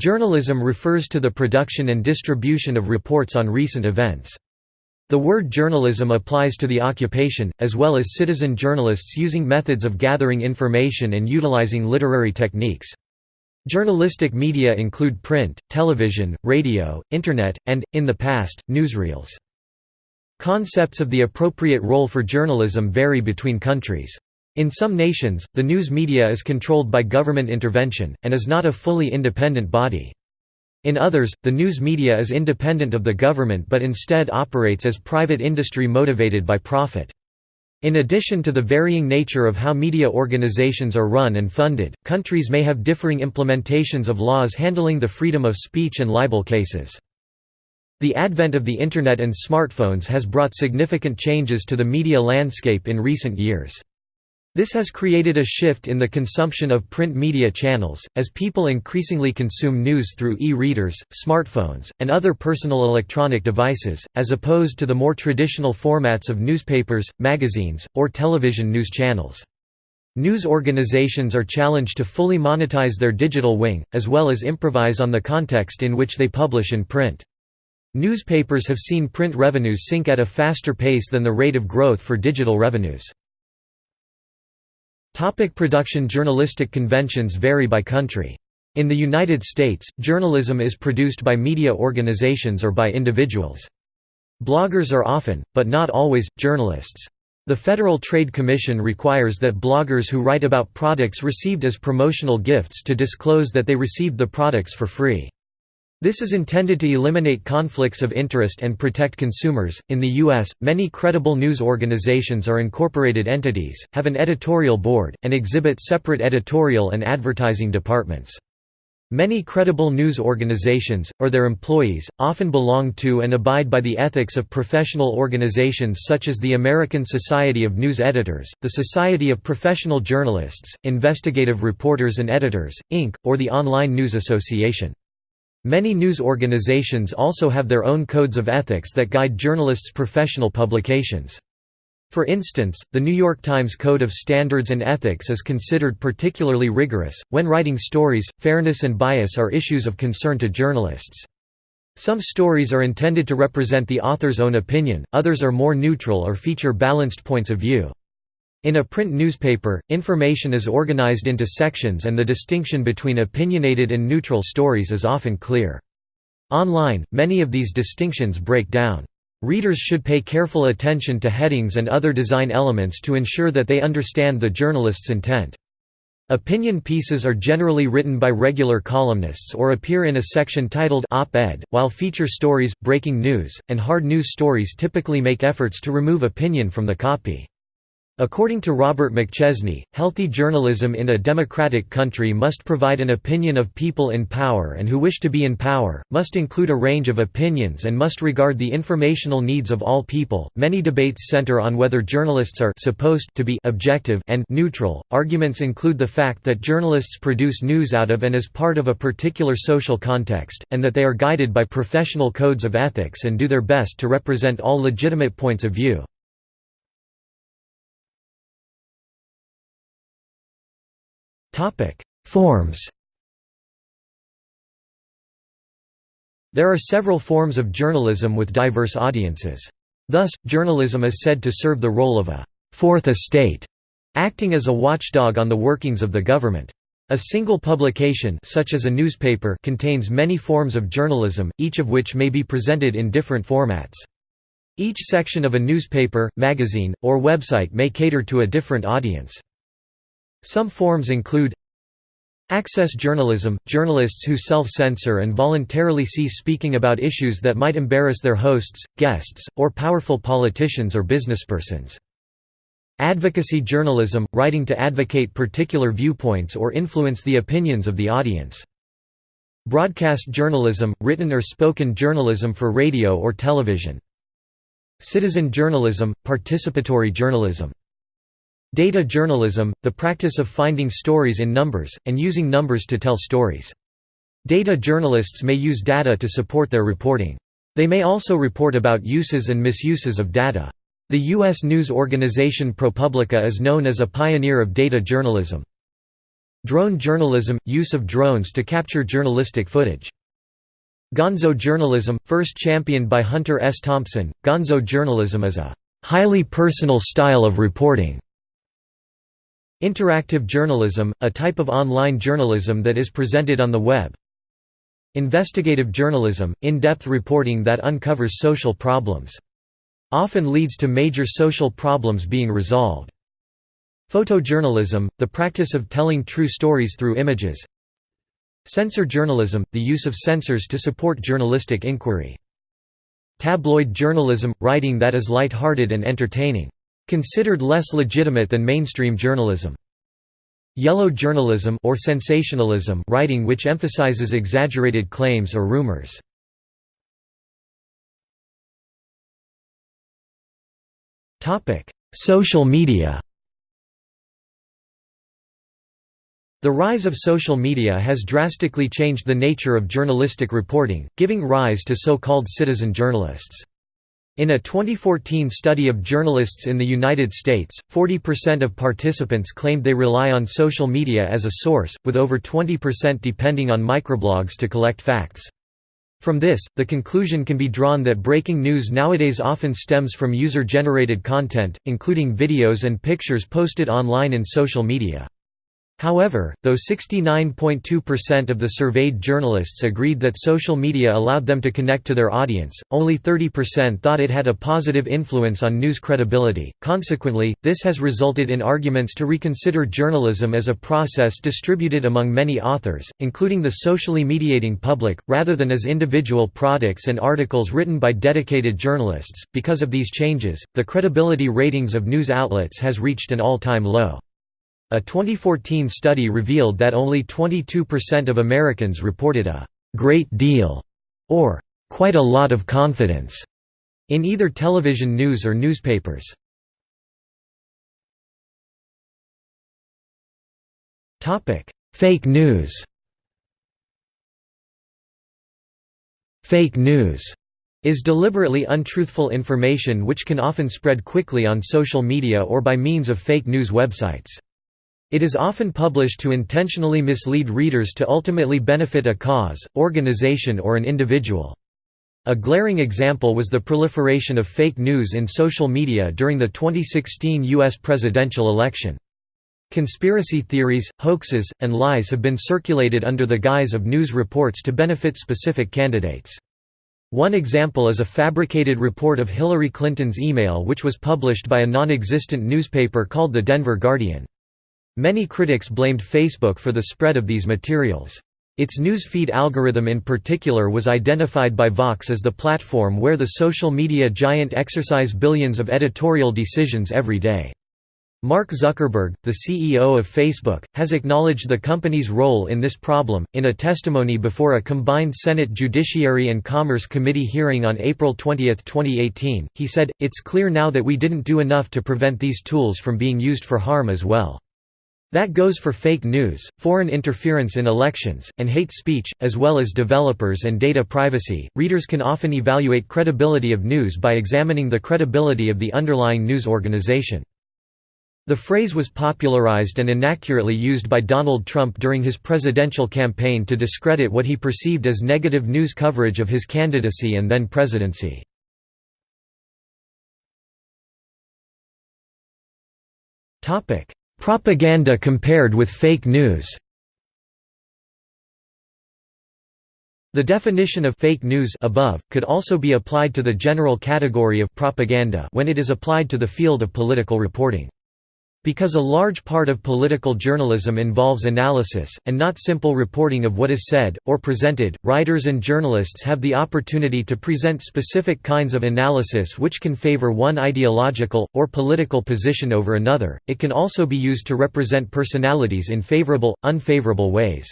Journalism refers to the production and distribution of reports on recent events. The word journalism applies to the occupation, as well as citizen journalists using methods of gathering information and utilizing literary techniques. Journalistic media include print, television, radio, internet, and, in the past, newsreels. Concepts of the appropriate role for journalism vary between countries. In some nations, the news media is controlled by government intervention, and is not a fully independent body. In others, the news media is independent of the government but instead operates as private industry motivated by profit. In addition to the varying nature of how media organizations are run and funded, countries may have differing implementations of laws handling the freedom of speech and libel cases. The advent of the Internet and smartphones has brought significant changes to the media landscape in recent years. This has created a shift in the consumption of print media channels, as people increasingly consume news through e-readers, smartphones, and other personal electronic devices, as opposed to the more traditional formats of newspapers, magazines, or television news channels. News organizations are challenged to fully monetize their digital wing, as well as improvise on the context in which they publish in print. Newspapers have seen print revenues sink at a faster pace than the rate of growth for digital revenues. Topic production Journalistic conventions vary by country. In the United States, journalism is produced by media organizations or by individuals. Bloggers are often, but not always, journalists. The Federal Trade Commission requires that bloggers who write about products received as promotional gifts to disclose that they received the products for free. This is intended to eliminate conflicts of interest and protect consumers. In the U.S., many credible news organizations are incorporated entities, have an editorial board, and exhibit separate editorial and advertising departments. Many credible news organizations, or their employees, often belong to and abide by the ethics of professional organizations such as the American Society of News Editors, the Society of Professional Journalists, Investigative Reporters and Editors, Inc., or the Online News Association. Many news organizations also have their own codes of ethics that guide journalists' professional publications. For instance, the New York Times Code of Standards and Ethics is considered particularly rigorous. When writing stories, fairness and bias are issues of concern to journalists. Some stories are intended to represent the author's own opinion, others are more neutral or feature balanced points of view. In a print newspaper, information is organized into sections and the distinction between opinionated and neutral stories is often clear. Online, many of these distinctions break down. Readers should pay careful attention to headings and other design elements to ensure that they understand the journalist's intent. Opinion pieces are generally written by regular columnists or appear in a section titled op-ed, while feature stories, breaking news, and hard news stories typically make efforts to remove opinion from the copy. According to Robert McChesney, healthy journalism in a democratic country must provide an opinion of people in power and who wish to be in power, must include a range of opinions and must regard the informational needs of all people. Many debates center on whether journalists are supposed to be objective and neutral. Arguments include the fact that journalists produce news out of and as part of a particular social context, and that they are guided by professional codes of ethics and do their best to represent all legitimate points of view. Forms There are several forms of journalism with diverse audiences. Thus, journalism is said to serve the role of a fourth estate», acting as a watchdog on the workings of the government. A single publication such as a newspaper contains many forms of journalism, each of which may be presented in different formats. Each section of a newspaper, magazine, or website may cater to a different audience. Some forms include Access journalism – journalists who self-censor and voluntarily cease speaking about issues that might embarrass their hosts, guests, or powerful politicians or businesspersons. Advocacy journalism – writing to advocate particular viewpoints or influence the opinions of the audience. Broadcast journalism – written or spoken journalism for radio or television. Citizen journalism – participatory journalism Data journalism, the practice of finding stories in numbers, and using numbers to tell stories. Data journalists may use data to support their reporting. They may also report about uses and misuses of data. The U.S. news organization ProPublica is known as a pioneer of data journalism. Drone journalism – use of drones to capture journalistic footage. Gonzo journalism – first championed by Hunter S. Thompson, gonzo journalism is a «highly personal style of reporting». Interactive journalism – a type of online journalism that is presented on the web. Investigative journalism – in-depth reporting that uncovers social problems. Often leads to major social problems being resolved. Photojournalism, the practice of telling true stories through images. Sensor journalism, the use of sensors to support journalistic inquiry. Tabloid journalism, writing that is light-hearted and entertaining. Considered less legitimate than mainstream journalism. Yellow journalism or sensationalism writing which emphasizes exaggerated claims or rumors. Topic: Social media The rise of social media has drastically changed the nature of journalistic reporting, giving rise to so-called citizen journalists. In a 2014 study of journalists in the United States, 40% of participants claimed they rely on social media as a source, with over 20% depending on microblogs to collect facts. From this, the conclusion can be drawn that breaking news nowadays often stems from user-generated content, including videos and pictures posted online in social media. However, though 69.2% of the surveyed journalists agreed that social media allowed them to connect to their audience, only 30% thought it had a positive influence on news credibility. Consequently, this has resulted in arguments to reconsider journalism as a process distributed among many authors, including the socially mediating public, rather than as individual products and articles written by dedicated journalists. Because of these changes, the credibility ratings of news outlets has reached an all-time low. A 2014 study revealed that only 22% of Americans reported a «great deal» or «quite a lot of confidence» in either television news or newspapers. Topic: Fake news Fake news is deliberately untruthful information which can often spread quickly on social media or by means of fake news websites. It is often published to intentionally mislead readers to ultimately benefit a cause, organization or an individual. A glaring example was the proliferation of fake news in social media during the 2016 U.S. presidential election. Conspiracy theories, hoaxes, and lies have been circulated under the guise of news reports to benefit specific candidates. One example is a fabricated report of Hillary Clinton's email which was published by a non-existent newspaper called the Denver Guardian. Many critics blamed Facebook for the spread of these materials. Its newsfeed algorithm in particular was identified by Vox as the platform where the social media giant exercise billions of editorial decisions every day. Mark Zuckerberg, the CEO of Facebook, has acknowledged the company's role in this problem. In a testimony before a combined Senate Judiciary and Commerce Committee hearing on April 20, 2018, he said, It's clear now that we didn't do enough to prevent these tools from being used for harm as well. That goes for fake news, foreign interference in elections, and hate speech, as well as developers and data privacy. Readers can often evaluate credibility of news by examining the credibility of the underlying news organization. The phrase was popularized and inaccurately used by Donald Trump during his presidential campaign to discredit what he perceived as negative news coverage of his candidacy and then presidency. Topic: Propaganda compared with fake news The definition of fake news above, could also be applied to the general category of propaganda when it is applied to the field of political reporting. Because a large part of political journalism involves analysis, and not simple reporting of what is said, or presented, writers and journalists have the opportunity to present specific kinds of analysis which can favor one ideological, or political position over another. It can also be used to represent personalities in favorable, unfavorable ways.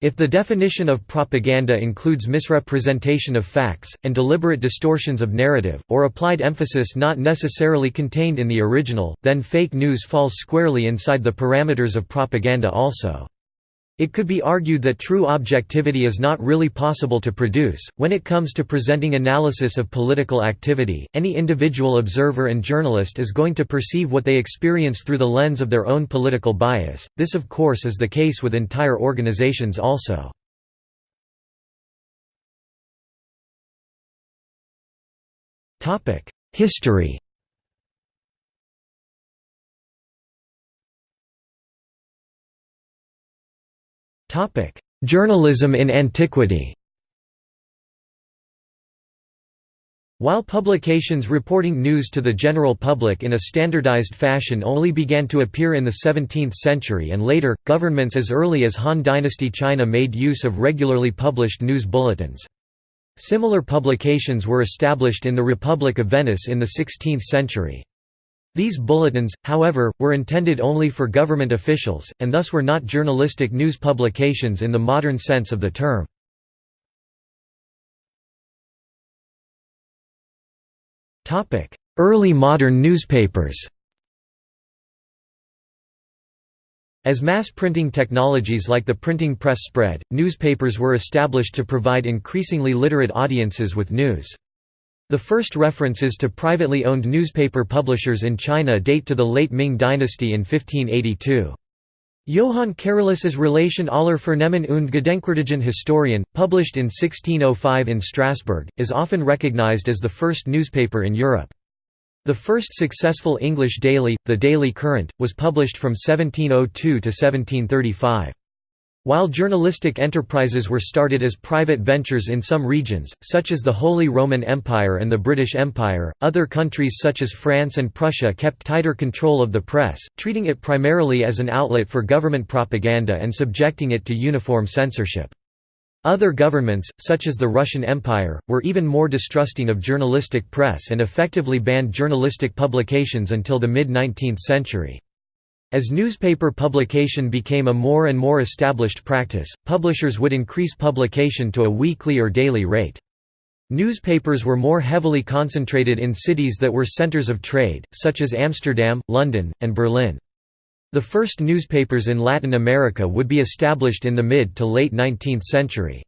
If the definition of propaganda includes misrepresentation of facts, and deliberate distortions of narrative, or applied emphasis not necessarily contained in the original, then fake news falls squarely inside the parameters of propaganda also. It could be argued that true objectivity is not really possible to produce. When it comes to presenting analysis of political activity, any individual observer and journalist is going to perceive what they experience through the lens of their own political bias. This, of course, is the case with entire organizations also. History Journalism in antiquity While publications reporting news to the general public in a standardized fashion only began to appear in the 17th century and later, governments as early as Han Dynasty China made use of regularly published news bulletins. Similar publications were established in the Republic of Venice in the 16th century. These bulletins, however, were intended only for government officials, and thus were not journalistic news publications in the modern sense of the term. Early modern newspapers As mass printing technologies like the printing press spread, newspapers were established to provide increasingly literate audiences with news. The first references to privately owned newspaper publishers in China date to the late Ming dynasty in 1582. Johann Carolus' Relation aller Fürnemmen und Gedenkwürdigen Historien, published in 1605 in Strasbourg, is often recognized as the first newspaper in Europe. The first successful English daily, the Daily Courant, was published from 1702 to 1735. While journalistic enterprises were started as private ventures in some regions, such as the Holy Roman Empire and the British Empire, other countries such as France and Prussia kept tighter control of the press, treating it primarily as an outlet for government propaganda and subjecting it to uniform censorship. Other governments, such as the Russian Empire, were even more distrusting of journalistic press and effectively banned journalistic publications until the mid-19th century. As newspaper publication became a more and more established practice, publishers would increase publication to a weekly or daily rate. Newspapers were more heavily concentrated in cities that were centers of trade, such as Amsterdam, London, and Berlin. The first newspapers in Latin America would be established in the mid to late 19th century.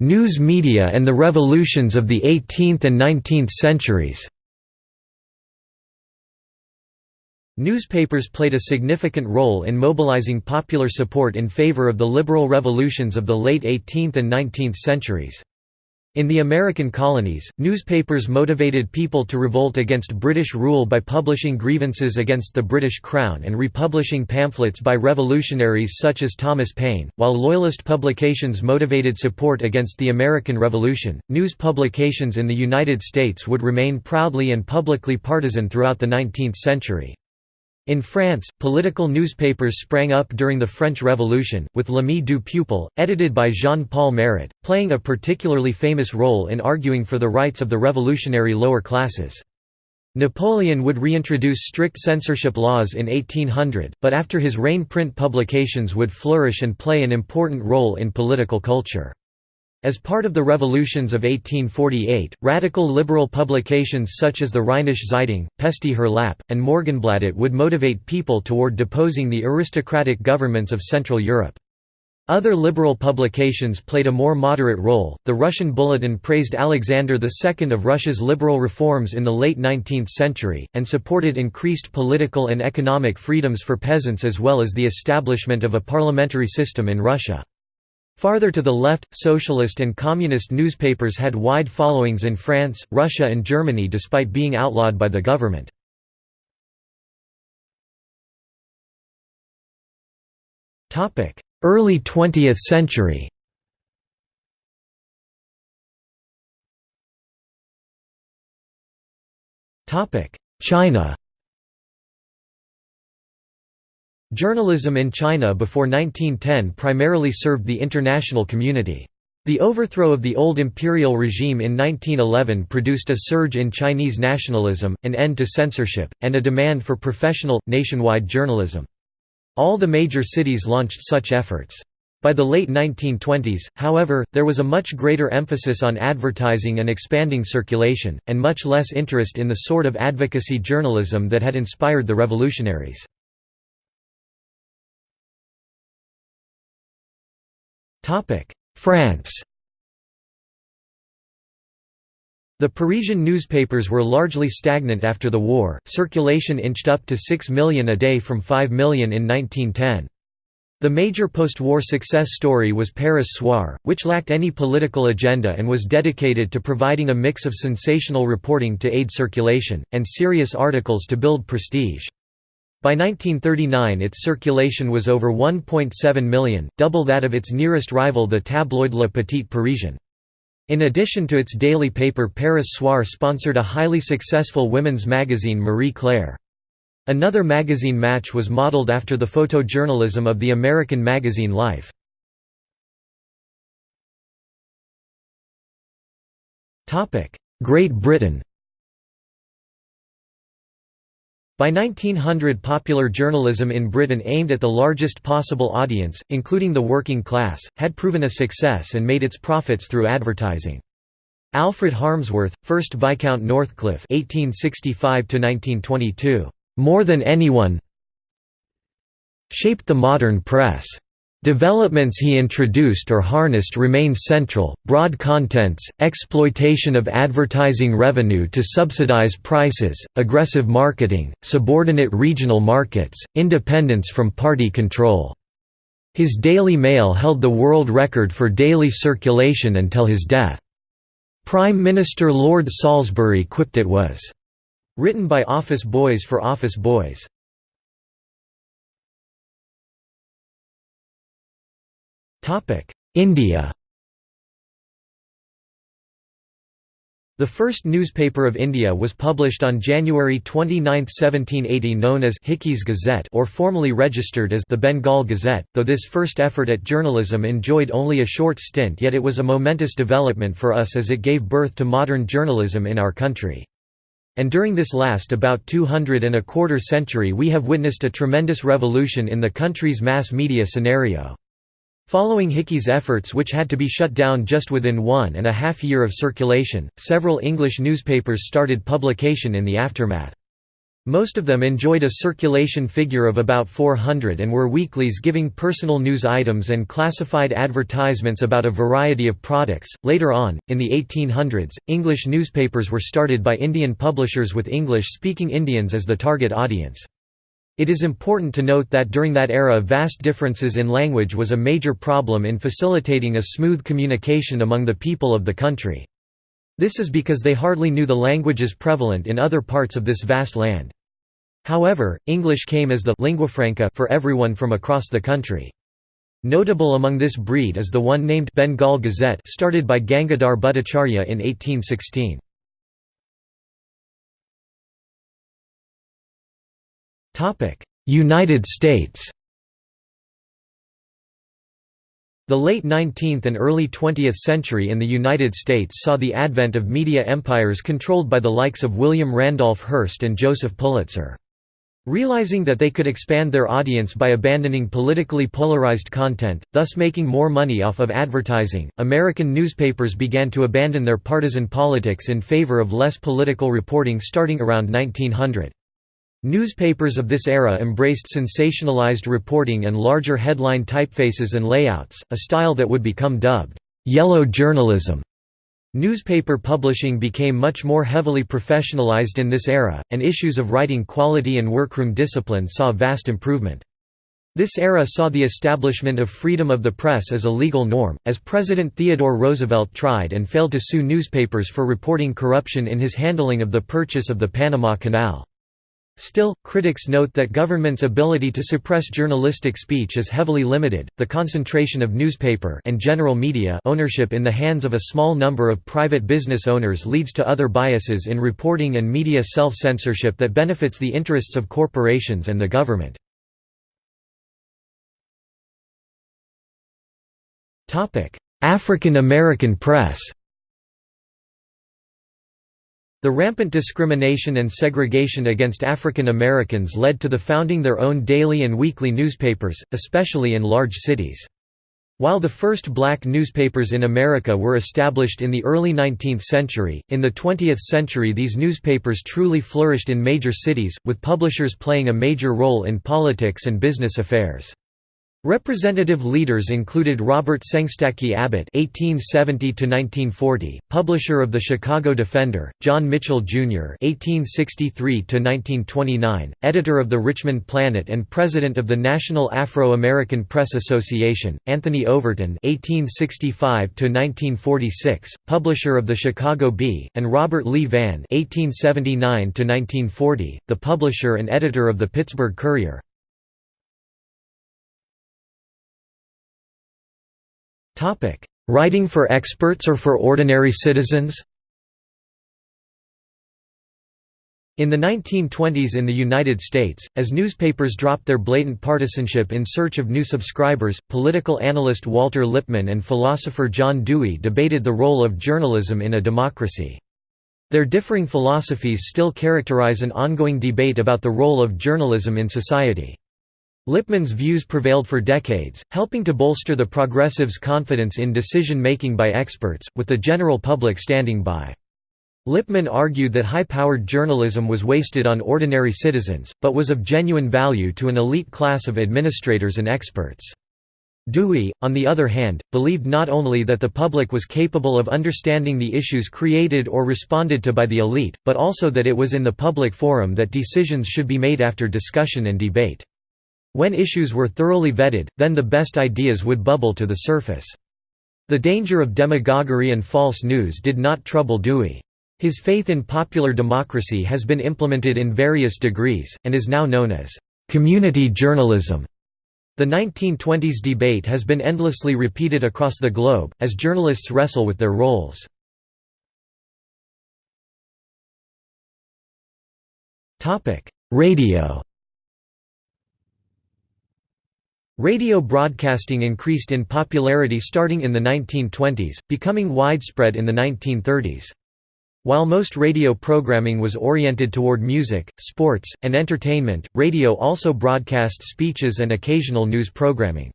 News media and the revolutions of the 18th and 19th centuries Newspapers played a significant role in mobilizing popular support in favor of the liberal revolutions of the late 18th and 19th centuries. In the American colonies, newspapers motivated people to revolt against British rule by publishing grievances against the British Crown and republishing pamphlets by revolutionaries such as Thomas Paine, while Loyalist publications motivated support against the American Revolution. News publications in the United States would remain proudly and publicly partisan throughout the 19th century. In France, political newspapers sprang up during the French Revolution, with L'Ami du Peuple, edited by Jean-Paul Marat, playing a particularly famous role in arguing for the rights of the revolutionary lower classes. Napoleon would reintroduce strict censorship laws in 1800, but after his reign print publications would flourish and play an important role in political culture. As part of the revolutions of 1848, radical liberal publications such as the Rheinische Zeitung, Pesti Hírlap, and Morgenbladet would motivate people toward deposing the aristocratic governments of Central Europe. Other liberal publications played a more moderate role. The Russian Bulletin praised Alexander II of Russia's liberal reforms in the late 19th century, and supported increased political and economic freedoms for peasants as well as the establishment of a parliamentary system in Russia. Farther to the left, socialist and communist newspapers had wide followings in France, Russia and Germany despite being outlawed by the government. Early 20th century China Journalism in China before 1910 primarily served the international community. The overthrow of the old imperial regime in 1911 produced a surge in Chinese nationalism, an end to censorship, and a demand for professional, nationwide journalism. All the major cities launched such efforts. By the late 1920s, however, there was a much greater emphasis on advertising and expanding circulation, and much less interest in the sort of advocacy journalism that had inspired the revolutionaries. France The Parisian newspapers were largely stagnant after the war, circulation inched up to 6 million a day from 5 million in 1910. The major post-war success story was Paris Soir, which lacked any political agenda and was dedicated to providing a mix of sensational reporting to aid circulation, and serious articles to build prestige. By 1939 its circulation was over 1.7 million, double that of its nearest rival the tabloid Le Petit Parisien. In addition to its daily paper Paris Soir sponsored a highly successful women's magazine Marie Claire. Another magazine match was modeled after the photojournalism of the American magazine Life. Great Britain By 1900 popular journalism in Britain aimed at the largest possible audience, including the working class, had proven a success and made its profits through advertising. Alfred Harmsworth, 1st Viscount Northcliffe 1865 more than anyone shaped the modern press. Developments he introduced or harnessed remain central, broad contents, exploitation of advertising revenue to subsidize prices, aggressive marketing, subordinate regional markets, independence from party control. His Daily Mail held the world record for daily circulation until his death. Prime Minister Lord Salisbury quipped it was, "...written by office boys for office boys." India The first newspaper of India was published on January 29, 1780 known as Hicky's Gazette or formally registered as the Bengal Gazette, though this first effort at journalism enjoyed only a short stint yet it was a momentous development for us as it gave birth to modern journalism in our country. And during this last about 200 and a quarter century we have witnessed a tremendous revolution in the country's mass media scenario. Following Hicky's efforts which had to be shut down just within one and a half year of circulation, several English newspapers started publication in the aftermath. Most of them enjoyed a circulation figure of about 400 and were weeklies giving personal news items and classified advertisements about a variety of products. Later on, in the 1800s, English newspapers were started by Indian publishers with English speaking Indians as the target audience. It is important to note that during that era vast differences in language was a major problem in facilitating a smooth communication among the people of the country. This is because they hardly knew the languages prevalent in other parts of this vast land. However, English came as the lingua franca for everyone from across the country. Notable among this breed is the one named Bengal Gazette started by Gangadhar Bhattacharya in 1816. United States The late 19th and early 20th century in the United States saw the advent of media empires controlled by the likes of William Randolph Hearst and Joseph Pulitzer. Realizing that they could expand their audience by abandoning politically polarized content, thus making more money off of advertising, American newspapers began to abandon their partisan politics in favor of less political reporting starting around 1900. Newspapers of this era embraced sensationalized reporting and larger headline typefaces and layouts, a style that would become dubbed, "'yellow journalism'". Newspaper publishing became much more heavily professionalized in this era, and issues of writing quality and workroom discipline saw vast improvement. This era saw the establishment of freedom of the press as a legal norm, as President Theodore Roosevelt tried and failed to sue newspapers for reporting corruption in his handling of the purchase of the Panama Canal. Still, critics note that government's ability to suppress journalistic speech is heavily limited. The concentration of newspaper and general media ownership in the hands of a small number of private business owners leads to other biases in reporting and media self-censorship that benefits the interests of corporations and the government. African American press. The rampant discrimination and segregation against African Americans led to the founding their own daily and weekly newspapers, especially in large cities. While the first black newspapers in America were established in the early 19th century, in the 20th century these newspapers truly flourished in major cities, with publishers playing a major role in politics and business affairs. Representative leaders included Robert Sengstacke Abbott (1870–1940), publisher of the Chicago Defender; John Mitchell Jr. (1863–1929), editor of the Richmond Planet and president of the National Afro-American Press Association; Anthony Overton (1865–1946), publisher of the Chicago Bee; and Robert Lee Vann (1879–1940), the publisher and editor of the Pittsburgh Courier. Topic: Writing for experts or for ordinary citizens? In the 1920s in the United States, as newspapers dropped their blatant partisanship in search of new subscribers, political analyst Walter Lippmann and philosopher John Dewey debated the role of journalism in a democracy. Their differing philosophies still characterize an ongoing debate about the role of journalism in society. Lippmann's views prevailed for decades, helping to bolster the progressives' confidence in decision-making by experts, with the general public standing by. Lippmann argued that high-powered journalism was wasted on ordinary citizens, but was of genuine value to an elite class of administrators and experts. Dewey, on the other hand, believed not only that the public was capable of understanding the issues created or responded to by the elite, but also that it was in the public forum that decisions should be made after discussion and debate. When issues were thoroughly vetted, then the best ideas would bubble to the surface. The danger of demagoguery and false news did not trouble Dewey. His faith in popular democracy has been implemented in various degrees, and is now known as community journalism. The 1920s debate has been endlessly repeated across the globe, as journalists wrestle with their roles. Radio Radio broadcasting increased in popularity starting in the 1920s, becoming widespread in the 1930s. While most radio programming was oriented toward music, sports, and entertainment, radio also broadcast speeches and occasional news programming.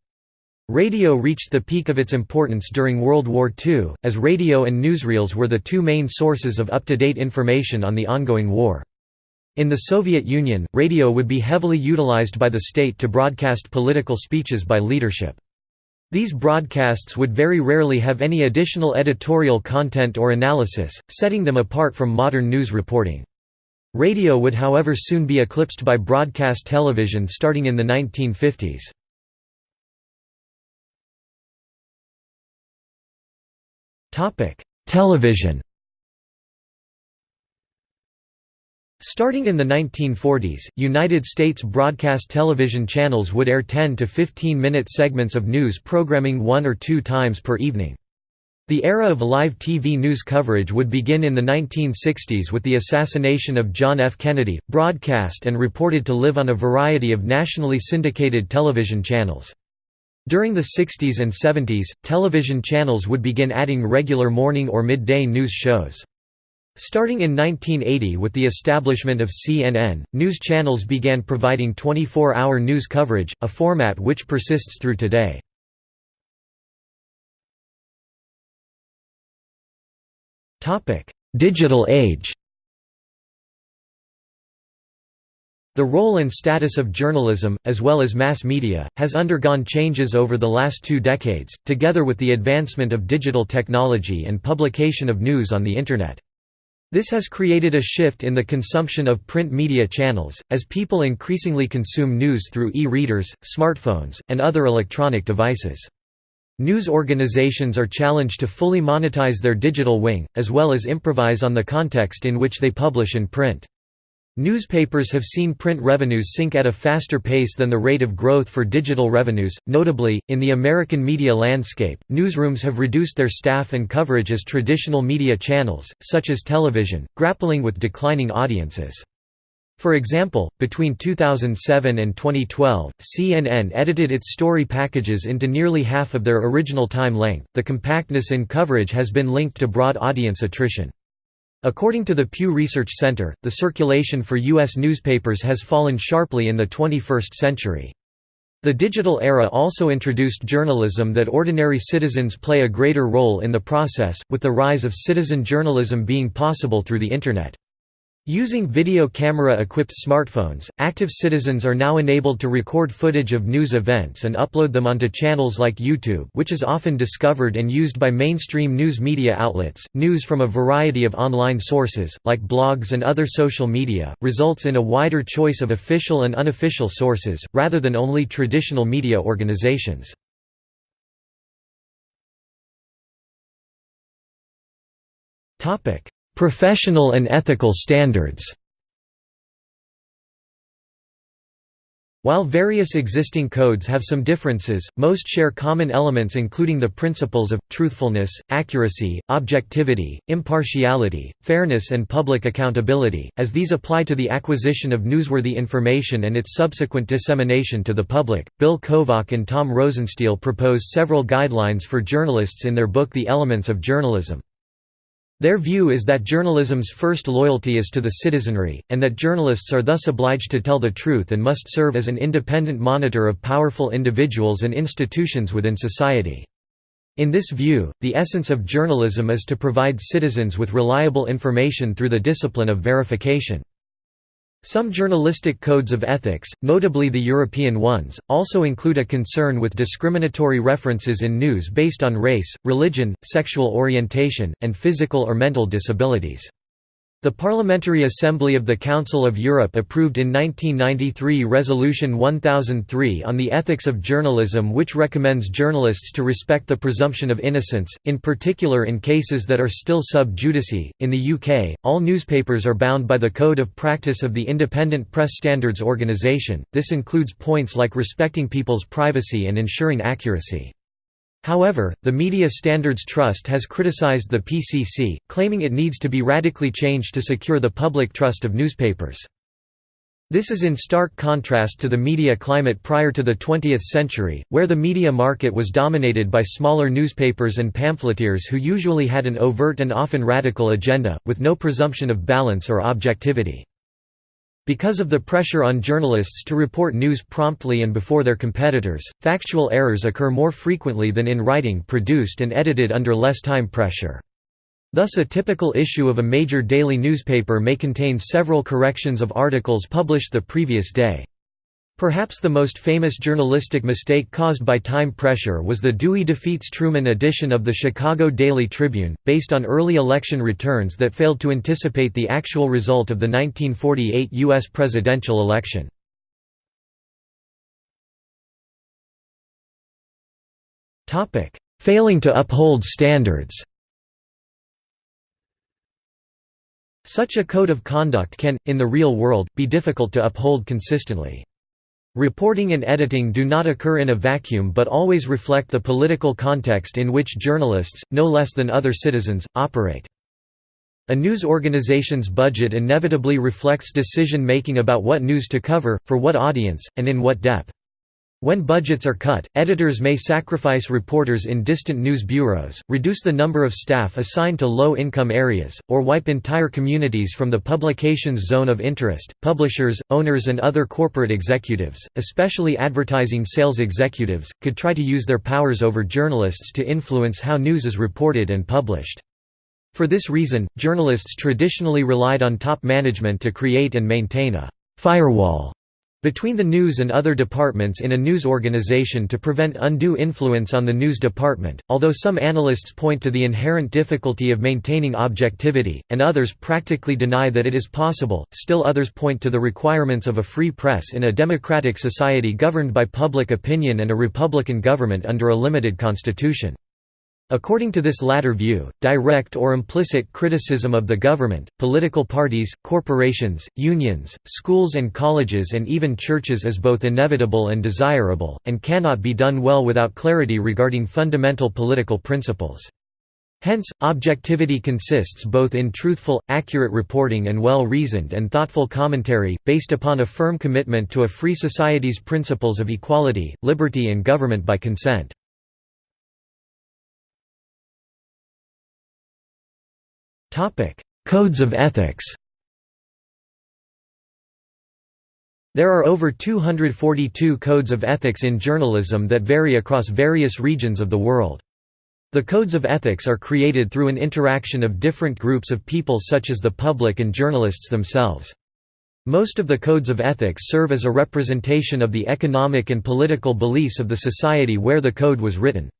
Radio reached the peak of its importance during World War II, as radio and newsreels were the two main sources of up-to-date information on the ongoing war. In the Soviet Union, radio would be heavily utilized by the state to broadcast political speeches by leadership. These broadcasts would very rarely have any additional editorial content or analysis, setting them apart from modern news reporting. Radio would however soon be eclipsed by broadcast television starting in the 1950s. Television Starting in the 1940s, United States broadcast television channels would air 10 to 15-minute segments of news programming one or two times per evening. The era of live TV news coverage would begin in the 1960s with the assassination of John F. Kennedy, broadcast and reported to live on a variety of nationally syndicated television channels. During the 60s and 70s, television channels would begin adding regular morning or midday news shows. Starting in 1980 with the establishment of CNN, news channels began providing 24-hour news coverage, a format which persists through today. Digital age The role and status of journalism, as well as mass media, has undergone changes over the last two decades, together with the advancement of digital technology and publication of news on the Internet. This has created a shift in the consumption of print media channels, as people increasingly consume news through e-readers, smartphones, and other electronic devices. News organizations are challenged to fully monetize their digital wing, as well as improvise on the context in which they publish in print. Newspapers have seen print revenues sink at a faster pace than the rate of growth for digital revenues. Notably, in the American media landscape, newsrooms have reduced their staff and coverage as traditional media channels, such as television, grappling with declining audiences. For example, between 2007 and 2012, CNN edited its story packages into nearly half of their original time length. The compactness in coverage has been linked to broad audience attrition. According to the Pew Research Center, the circulation for U.S. newspapers has fallen sharply in the 21st century. The digital era also introduced journalism that ordinary citizens play a greater role in the process, with the rise of citizen journalism being possible through the Internet. Using video camera-equipped smartphones, active citizens are now enabled to record footage of news events and upload them onto channels like YouTube which is often discovered and used by mainstream news media outlets. News from a variety of online sources, like blogs and other social media, results in a wider choice of official and unofficial sources, rather than only traditional media organizations. Professional and ethical standards While various existing codes have some differences, most share common elements including the principles of, truthfulness, accuracy, objectivity, impartiality, fairness and public accountability, as these apply to the acquisition of newsworthy information and its subsequent dissemination to the public. Bill Kovach and Tom Rosenstiel propose several guidelines for journalists in their book The Elements of Journalism. Their view is that journalism's first loyalty is to the citizenry, and that journalists are thus obliged to tell the truth and must serve as an independent monitor of powerful individuals and institutions within society. In this view, the essence of journalism is to provide citizens with reliable information through the discipline of verification. Some journalistic codes of ethics, notably the European ones, also include a concern with discriminatory references in news based on race, religion, sexual orientation, and physical or mental disabilities. The Parliamentary Assembly of the Council of Europe approved in 1993 Resolution 1003 on the ethics of journalism which recommends journalists to respect the presumption of innocence, in particular in cases that are still sub judice. In the UK, all newspapers are bound by the Code of Practice of the Independent Press Standards Organisation, this includes points like respecting people's privacy and ensuring accuracy. However, the Media Standards Trust has criticized the PCC, claiming it needs to be radically changed to secure the public trust of newspapers. This is in stark contrast to the media climate prior to the 20th century, where the media market was dominated by smaller newspapers and pamphleteers who usually had an overt and often radical agenda, with no presumption of balance or objectivity. Because of the pressure on journalists to report news promptly and before their competitors, factual errors occur more frequently than in writing produced and edited under less time pressure. Thus a typical issue of a major daily newspaper may contain several corrections of articles published the previous day. Perhaps the most famous journalistic mistake caused by time pressure was the Dewey defeats Truman edition of the Chicago Daily Tribune, based on early election returns that failed to anticipate the actual result of the 1948 U.S. presidential election. Failing to uphold standards Such a code of conduct can, in the real world, be difficult to uphold consistently. Reporting and editing do not occur in a vacuum but always reflect the political context in which journalists, no less than other citizens, operate. A news organization's budget inevitably reflects decision-making about what news to cover, for what audience, and in what depth. When budgets are cut, editors may sacrifice reporters in distant news bureaus, reduce the number of staff assigned to low-income areas, or wipe entire communities from the publication's zone of interest. Publishers, owners and other corporate executives, especially advertising sales executives, could try to use their powers over journalists to influence how news is reported and published. For this reason, journalists traditionally relied on top management to create and maintain a firewall between the news and other departments in a news organization to prevent undue influence on the news department, although some analysts point to the inherent difficulty of maintaining objectivity, and others practically deny that it is possible, still others point to the requirements of a free press in a democratic society governed by public opinion and a republican government under a limited constitution. According to this latter view, direct or implicit criticism of the government, political parties, corporations, unions, schools and colleges and even churches is both inevitable and desirable, and cannot be done well without clarity regarding fundamental political principles. Hence, objectivity consists both in truthful, accurate reporting and well-reasoned and thoughtful commentary, based upon a firm commitment to a free society's principles of equality, liberty and government by consent. Topic: Codes of ethics. There are over 242 codes of ethics in journalism that vary across various regions of the world. The codes of ethics are created through an interaction of different groups of people such as the public and journalists themselves. Most of the codes of ethics serve as a representation of the economic and political beliefs of the society where the code was written.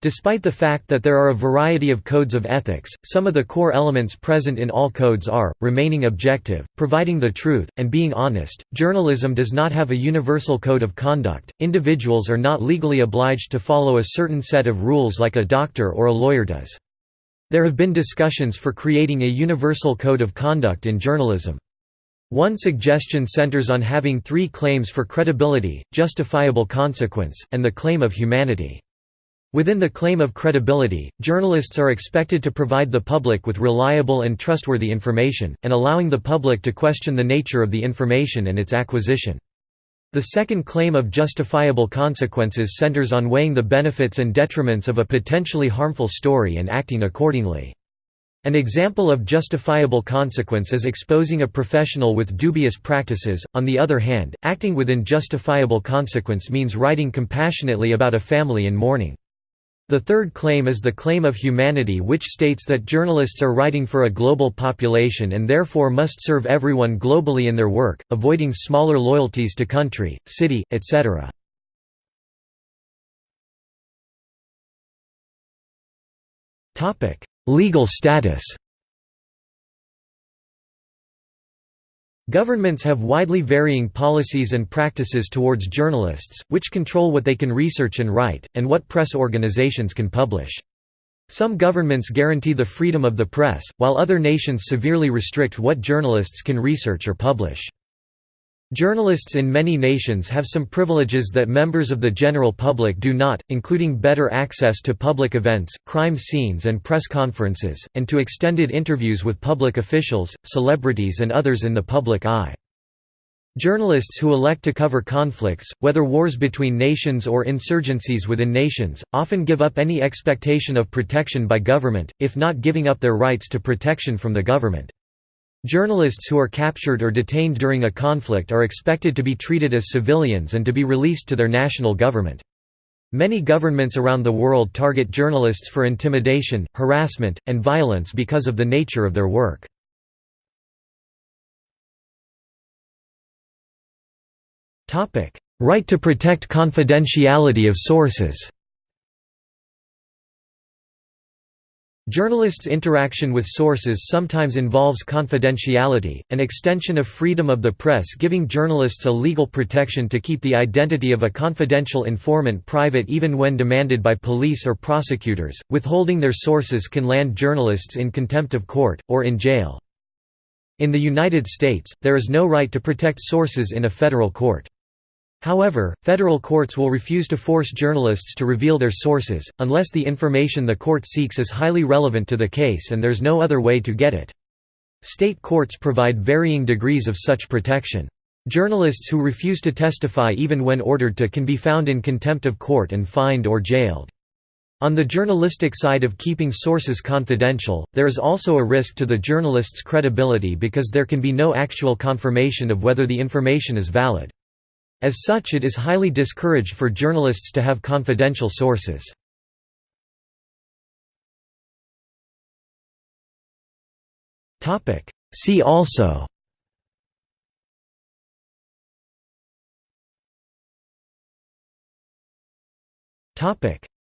Despite the fact that there are a variety of codes of ethics, some of the core elements present in all codes are remaining objective, providing the truth, and being honest. Journalism does not have a universal code of conduct. Individuals are not legally obliged to follow a certain set of rules like a doctor or a lawyer does. There have been discussions for creating a universal code of conduct in journalism. One suggestion centers on having three claims for credibility, justifiable consequence, and the claim of humanity. Within the claim of credibility, journalists are expected to provide the public with reliable and trustworthy information, and allowing the public to question the nature of the information and its acquisition. The second claim of justifiable consequences centers on weighing the benefits and detriments of a potentially harmful story and acting accordingly. An example of justifiable consequence is exposing a professional with dubious practices, on the other hand, acting within justifiable consequence means writing compassionately about a family in mourning. The third claim is the claim of humanity which states that journalists are writing for a global population and therefore must serve everyone globally in their work, avoiding smaller loyalties to country, city, etc. Legal status Governments have widely varying policies and practices towards journalists, which control what they can research and write, and what press organizations can publish. Some governments guarantee the freedom of the press, while other nations severely restrict what journalists can research or publish. Journalists in many nations have some privileges that members of the general public do not, including better access to public events, crime scenes and press conferences, and to extended interviews with public officials, celebrities and others in the public eye. Journalists who elect to cover conflicts, whether wars between nations or insurgencies within nations, often give up any expectation of protection by government, if not giving up their rights to protection from the government. Journalists who are captured or detained during a conflict are expected to be treated as civilians and to be released to their national government. Many governments around the world target journalists for intimidation, harassment, and violence because of the nature of their work. Right to protect confidentiality of sources Journalists' interaction with sources sometimes involves confidentiality, an extension of freedom of the press giving journalists a legal protection to keep the identity of a confidential informant private even when demanded by police or prosecutors. Withholding their sources can land journalists in contempt of court, or in jail. In the United States, there is no right to protect sources in a federal court. However, federal courts will refuse to force journalists to reveal their sources, unless the information the court seeks is highly relevant to the case and there's no other way to get it. State courts provide varying degrees of such protection. Journalists who refuse to testify even when ordered to can be found in contempt of court and fined or jailed. On the journalistic side of keeping sources confidential, there is also a risk to the journalist's credibility because there can be no actual confirmation of whether the information is valid. As such it is highly discouraged for journalists to have confidential sources. See also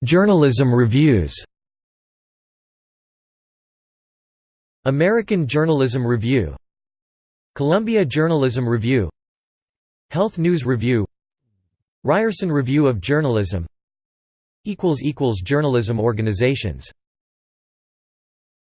Journalism reviews American Journalism Review Columbia Journalism Review Health News Review. Ryerson Review of Journalism. Journalism organizations